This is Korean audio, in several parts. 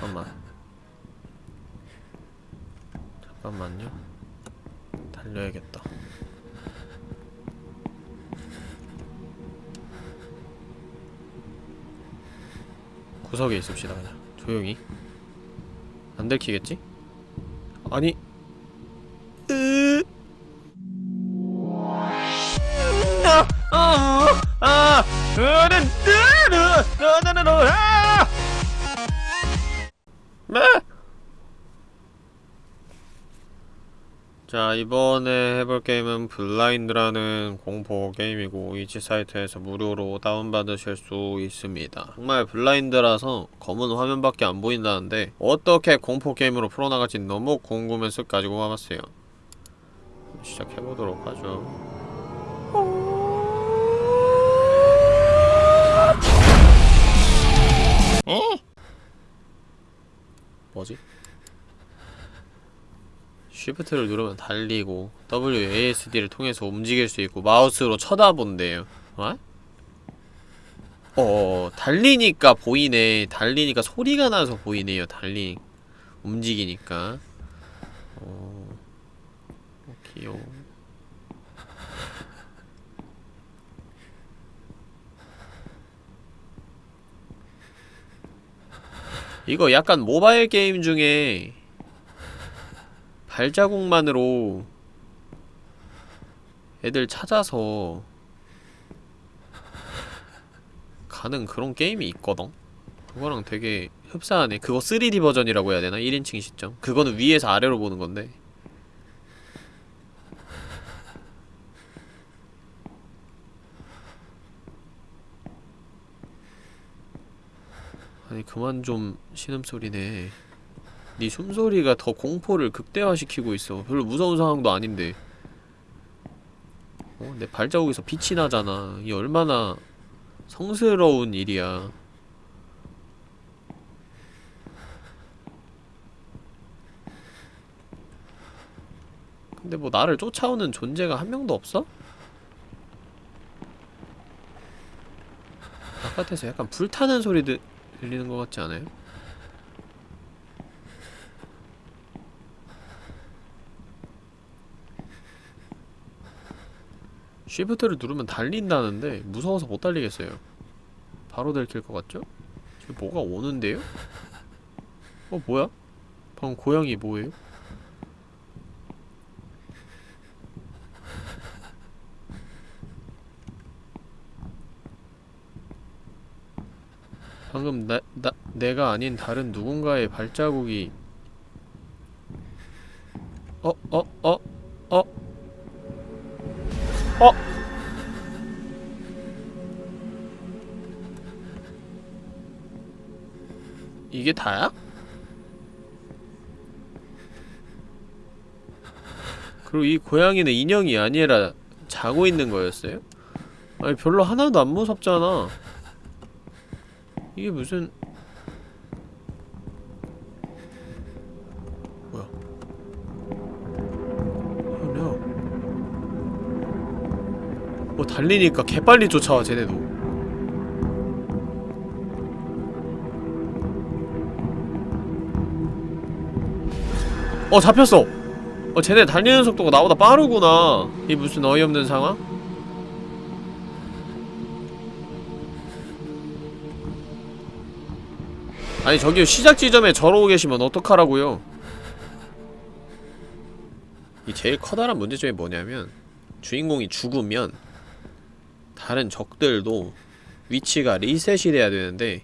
잠깐만. 잠깐만요. 달려야겠다. 구석에 있읍시다 그냥. 조용히. 안 들키겠지? 아니. 으. 아, 아, 아, 으르, 으르, 으르 자 이번에 해볼 게임은 블라인드라는 공포 게임이고 이치 사이트에서 무료로 다운받으실 수 있습니다 정말 블라인드라서 검은 화면밖에 안 보인다는데 어떻게 공포 게임으로 풀어나갈지 너무 궁금해서 가지고 와봤어요 시작해보도록 하죠 어? 뭐지? 쉬프트를 누르면 달리고 WASD를 통해서 움직일 수 있고 마우스로 쳐다본대요. 어? 어 달리니까 보이네. 달리니까 소리가 나서 보이네요 달리. 움직이니까. 어, 어 귀여워. 이거 약간 모바일 게임 중에 발자국만으로 애들 찾아서 가는 그런 게임이 있거든? 그거랑 되게 흡사하네 그거 3D 버전이라고 해야 되나? 1인칭 시점 그거는 위에서 아래로 보는 건데 아니 그만 좀 신음소리네 네 숨소리가 더 공포를 극대화시키고 있어 별로 무서운 상황도 아닌데 어? 내 발자국에서 빛이 나잖아 이게 얼마나 성스러운 일이야 근데 뭐 나를 쫓아오는 존재가 한 명도 없어? 바깥에서 약간 불타는 소리 들, 들리는 것 같지 않아요? 쉬프트를 누르면 달린다는데 무서워서 못 달리겠어요 바로 들킬 것 같죠? 지금 뭐가 오는데요? 어 뭐야? 방금 고양이 뭐예요? 방금 나, 나, 내가 아닌 다른 누군가의 발자국이 이게 다야? 그리고 이 고양이는 인형이 아니라 자고 있는 거였어요? 아니 별로 하나도 안 무섭잖아 이게 무슨 뭐야 뭐 달리니까 개빨리 쫓아와 쟤네도 어 잡혔어. 어 쟤네 달리는 속도가 나보다 빠르구나. 이 무슨 어이없는 상황? 아니 저기 시작 지점에 저러고 계시면 어떡하라고요? 이 제일 커다란 문제점이 뭐냐면 주인공이 죽으면 다른 적들도 위치가 리셋이 돼야 되는데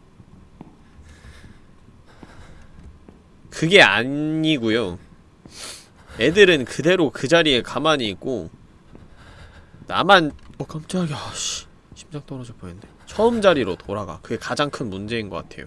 그게 아니고요 애들은 그대로 그 자리에 가만히 있고 나만 어 깜짝이야. 씨. 심장 떨어질 뻔했네. 처음 자리로 돌아가. 그게 가장 큰 문제인 것 같아요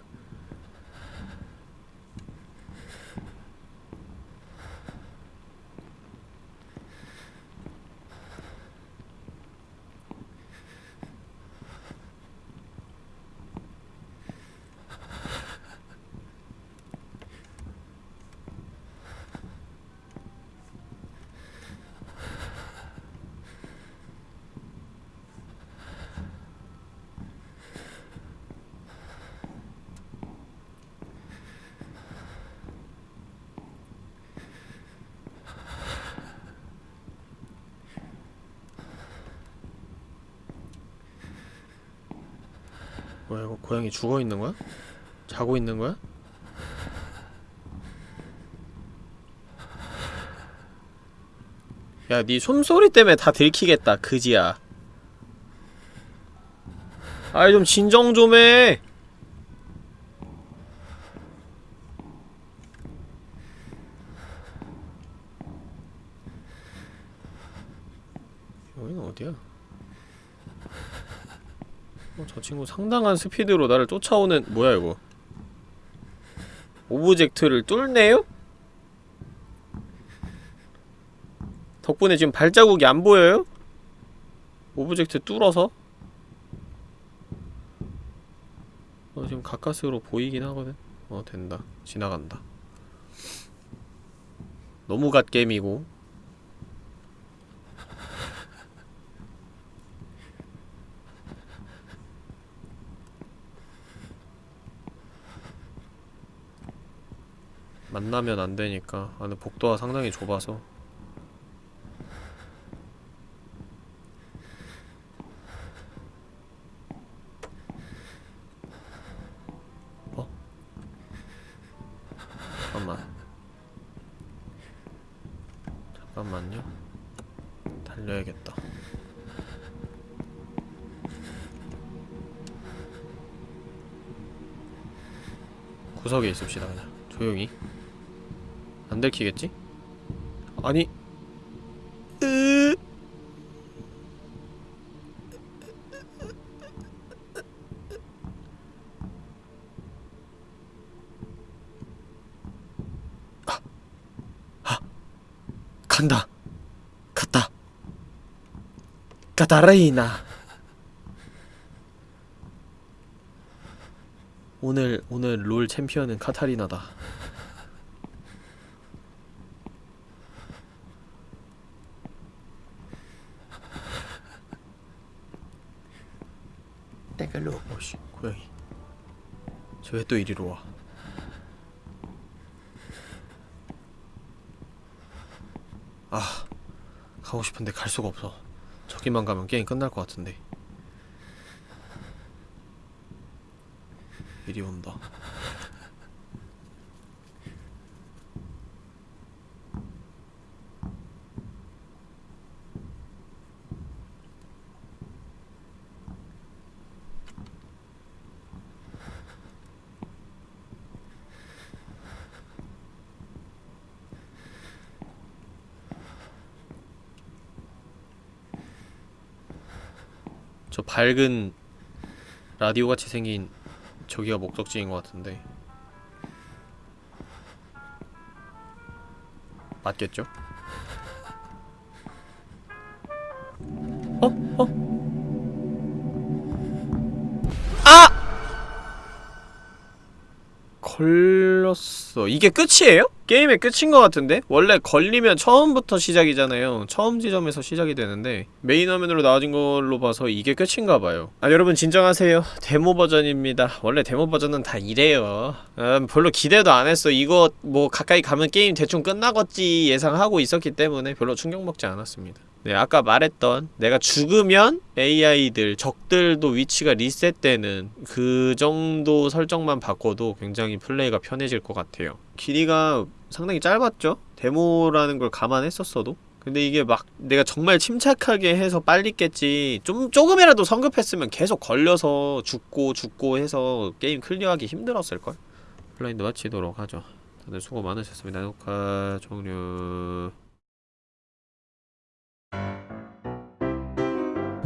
뭐야 이거 고양이 죽어 있는 거야? 자고 있는 거야? 야, 네 숨소리 때문에 다 들키겠다, 그지야. 아이, 좀 진정 좀 해! 여기는 어디야? 어, 저 친구 상당한 스피드로 나를 쫓아오는 뭐야 이거 object를 뚫네요? 덕분에 지금 발자국이 안 보여요? object 뚫어서? 어 지금 가까스로 보이긴 하거든 어 된다 지나간다 너무 갓겜이고 만나면 안 되니까. 아 근데 복도가 상당히 좁아서. 어? 잠깐만. 잠깐만요. 달려야겠다. 구석에 있읍시다 그냥. 조용히 안 들키겠지? 아니. 으 아, 아, 간다. 갔다. 가다레이나. 오늘 오늘 롤 챔피언은 카타리나다 떼갈로 오씨 고양이 저 왜 또 이리로 와 아, 가고 싶은데 갈 수가 없어. 저기만 가면 게임 끝날 것 같은데. 이리 온다. 저 밝은 라디오 같이 생긴 저기가 목적지인 것 같은데 맞겠죠? 어? 어? 걸렸어. 이게 끝이에요? 게임의 끝인 것 같은데? 원래 걸리면 처음부터 시작이잖아요. 처음 지점에서 시작이 되는데 메인 화면으로 나와진 걸로 봐서 이게 끝인가봐요. 아 여러분 진정하세요. 데모 버전입니다. 원래 데모 버전은 다 이래요. 음, 별로 기대도 안 했어. 이거 뭐 가까이 가면 게임 대충 끝나겠지 예상하고 있었기 때문에 별로 충격 먹지 않았습니다. 네, 아까 말했던 내가 죽으면 AI들, 적들도 위치가 리셋되는 그 정도 설정만 바꿔도 굉장히 플레이가 편해질 것 같아요. 길이가 상당히 짧았죠? 데모라는 걸 감안했었어도? 근데 이게 막 내가 정말 침착하게 해서 빨리 깼지 좀 조금이라도 성급했으면 계속 걸려서 죽고 죽고 해서 게임 클리어하기 힘들었을걸? 블라인드 마치도록 하죠. 다들 수고 많으셨습니다. 녹화 종료...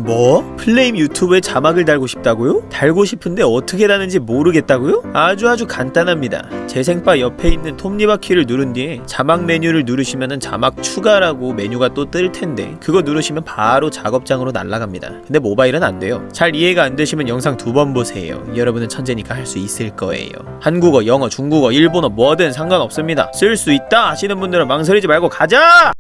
뭐? 플레임 유튜브에 자막을 달고 싶다고요? 달고 싶은데 어떻게 다는지 모르겠다고요? 아주 아주 간단합니다. 재생바 옆에 있는 톱니바퀴를 누른 뒤에 자막 메뉴를 누르시면은 자막 추가라고 메뉴가 또 뜰 텐데 그거 누르시면 바로 작업장으로 날아갑니다. 근데 모바일은 안 돼요. 잘 이해가 안 되시면 영상 두 번 보세요. 여러분은 천재니까 할 수 있을 거예요. 한국어, 영어, 중국어, 일본어 뭐든 상관없습니다. 쓸 수 있다 하시는 분들은 망설이지 말고 가자!